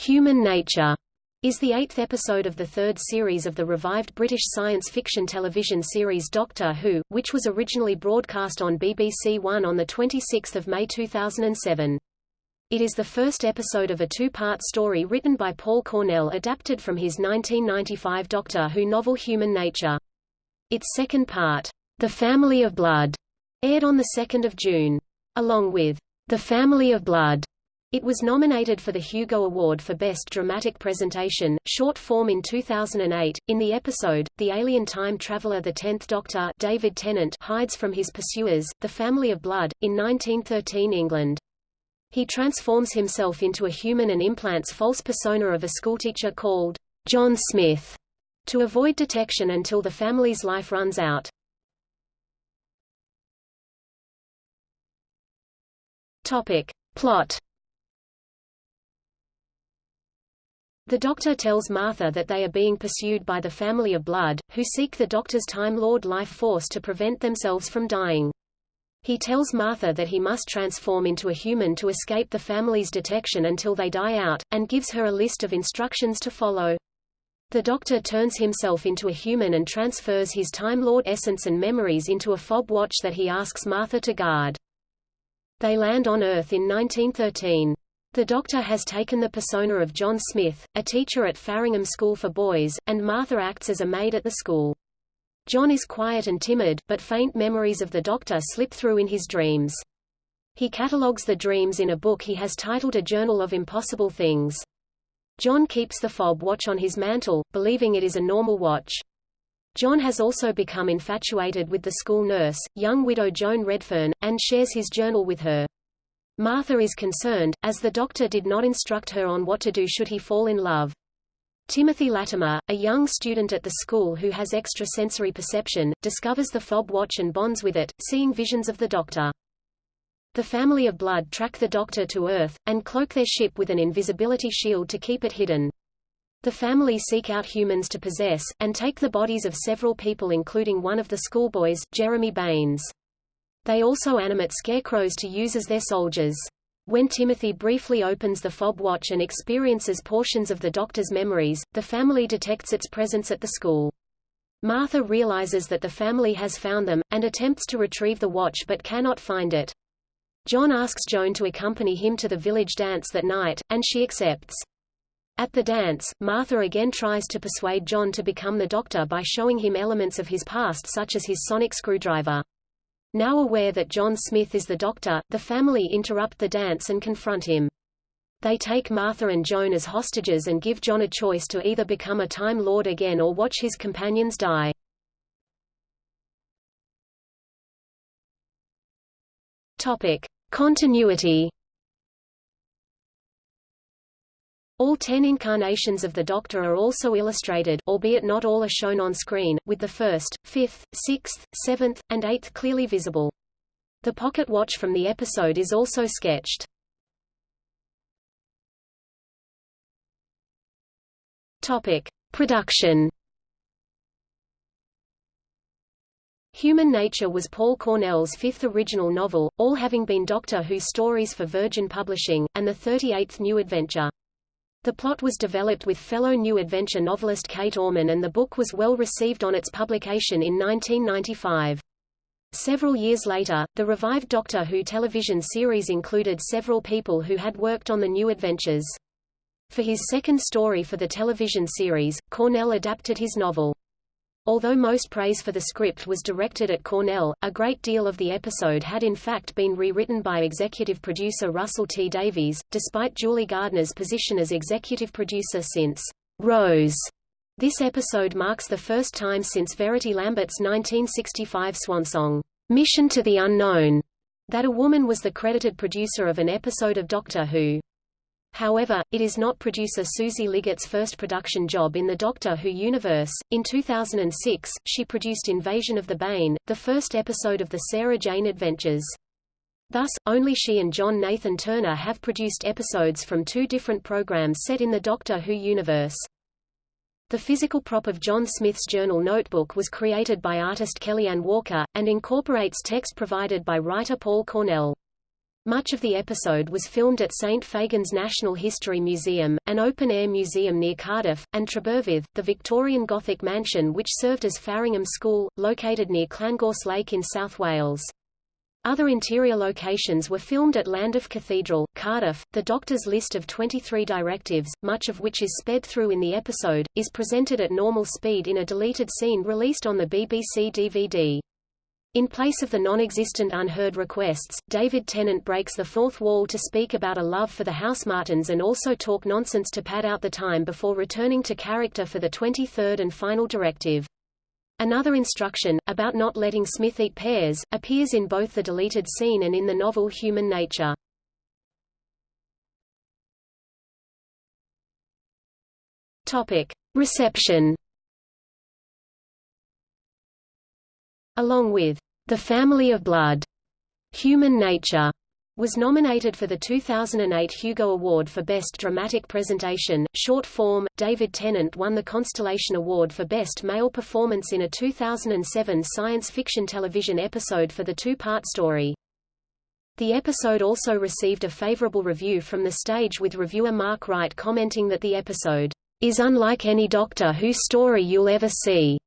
Human Nature is the eighth episode of the third series of the revived British science fiction television series Doctor Who, which was originally broadcast on BBC One on 26 May 2007. It is the first episode of a two-part story written by Paul Cornell adapted from his 1995 Doctor Who novel Human Nature. Its second part, The Family of Blood, aired on 2 June. Along with The Family of Blood, it was nominated for the Hugo Award for Best Dramatic Presentation, short form in 2008. In the episode, the alien time traveler the Tenth Doctor David Tennant hides from his pursuers, the Family of Blood, in 1913 England. He transforms himself into a human and implants false persona of a schoolteacher called John Smith to avoid detection until the family's life runs out. Topic. Plot The Doctor tells Martha that they are being pursued by the family of Blood, who seek the Doctor's Time Lord life force to prevent themselves from dying. He tells Martha that he must transform into a human to escape the family's detection until they die out, and gives her a list of instructions to follow. The Doctor turns himself into a human and transfers his Time Lord essence and memories into a fob watch that he asks Martha to guard. They land on Earth in 1913. The Doctor has taken the persona of John Smith, a teacher at Farringham School for Boys, and Martha acts as a maid at the school. John is quiet and timid, but faint memories of the Doctor slip through in his dreams. He catalogues the dreams in a book he has titled A Journal of Impossible Things. John keeps the fob watch on his mantle, believing it is a normal watch. John has also become infatuated with the school nurse, young widow Joan Redfern, and shares his journal with her. Martha is concerned, as the doctor did not instruct her on what to do should he fall in love. Timothy Latimer, a young student at the school who has extrasensory perception, discovers the fob watch and bonds with it, seeing visions of the doctor. The family of Blood track the doctor to Earth, and cloak their ship with an invisibility shield to keep it hidden. The family seek out humans to possess, and take the bodies of several people including one of the schoolboys, Jeremy Baines. They also animate scarecrows to use as their soldiers. When Timothy briefly opens the fob watch and experiences portions of the doctor's memories, the family detects its presence at the school. Martha realizes that the family has found them, and attempts to retrieve the watch but cannot find it. John asks Joan to accompany him to the village dance that night, and she accepts. At the dance, Martha again tries to persuade John to become the doctor by showing him elements of his past such as his sonic screwdriver. Now aware that John Smith is the doctor, the family interrupt the dance and confront him. They take Martha and Joan as hostages and give John a choice to either become a Time Lord again or watch his companions die. Topic. Continuity All ten incarnations of the Doctor are also illustrated, albeit not all are shown on screen, with the first, fifth, sixth, seventh, and eighth clearly visible. The pocket watch from the episode is also sketched. Topic. Production Human Nature was Paul Cornell's fifth original novel, all having been Doctor Who stories for Virgin Publishing, and the 38th new adventure. The plot was developed with fellow New Adventure novelist Kate Orman and the book was well received on its publication in 1995. Several years later, the revived Doctor Who television series included several people who had worked on the New Adventures. For his second story for the television series, Cornell adapted his novel. Although most praise for the script was directed at Cornell, a great deal of the episode had in fact been rewritten by executive producer Russell T. Davies, despite Julie Gardner's position as executive producer since Rose. This episode marks the first time since Verity Lambert's 1965 swan song, Mission to the Unknown, that a woman was the credited producer of an episode of Doctor Who. However, it is not producer Susie Liggat's first production job in the Doctor Who universe. In 2006, she produced Invasion of the Bane, the first episode of the Sarah Jane Adventures. Thus, only she and John Nathan Turner have produced episodes from two different programs set in the Doctor Who universe. The physical prop of John Smith's journal notebook was created by artist Kellyanne Walker, and incorporates text provided by writer Paul Cornell. Much of the episode was filmed at St Fagans National History Museum, an open-air museum near Cardiff, and Treberfydd, the Victorian Gothic mansion which served as Farringham School, located near Llangors Lake in South Wales. Other interior locations were filmed at Llandaff Cathedral, Cardiff. The Doctor's list of 23 directives, much of which is sped through in the episode, is presented at normal speed in a deleted scene released on the BBC DVD. In place of the non-existent unheard requests, David Tennant breaks the fourth wall to speak about a love for the House Martins and also talk nonsense to pad out the time before returning to character for the 23rd and final directive. Another instruction, about not letting Smith eat pears, appears in both the deleted scene and in the novel Human Nature. Topic. Reception along with The Family of Blood, Human Nature, was nominated for the 2008 Hugo Award for Best Dramatic Presentation, Short Form. David Tennant won the Constellation Award for Best Male Performance in a 2007 science fiction television episode for the two-part story. The episode also received a favorable review from the stage with reviewer Mark Wright commenting that the episode is unlike any Doctor Who story you'll ever see,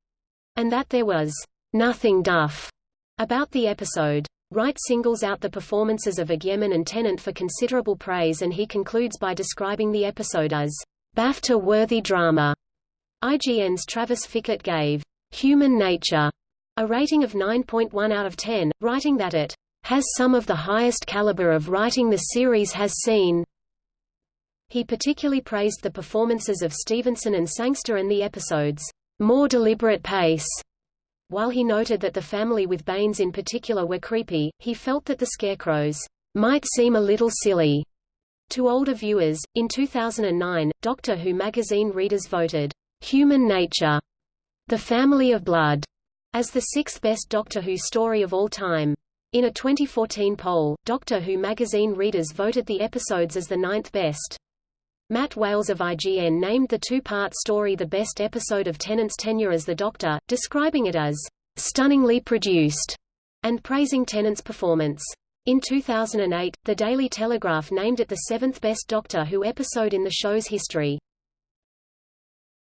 and that there was nothing duff about the episode. Wright singles out the performances of Agyeman and Tennant for considerable praise and he concludes by describing the episode as BAFTA-worthy drama. IGN's Travis Fickett gave Human Nature a rating of 9.1 out of 10, writing that it has some of the highest caliber of writing the series has seen. He particularly praised the performances of Stevenson and Sangster and the episode's more deliberate pace. While he noted that the family with Baines in particular were creepy, he felt that the scarecrows might seem a little silly to older viewers. In 2009, Doctor Who magazine readers voted Human Nature, The Family of Blood, as the sixth best Doctor Who story of all time. In a 2014 poll, Doctor Who magazine readers voted the episodes as the ninth best. Matt Wales of IGN named the two-part story the best episode of Tennant's tenure as the Doctor, describing it as stunningly produced and praising Tennant's performance. In 2008, The Daily Telegraph named it the seventh best Doctor Who episode in the show's history.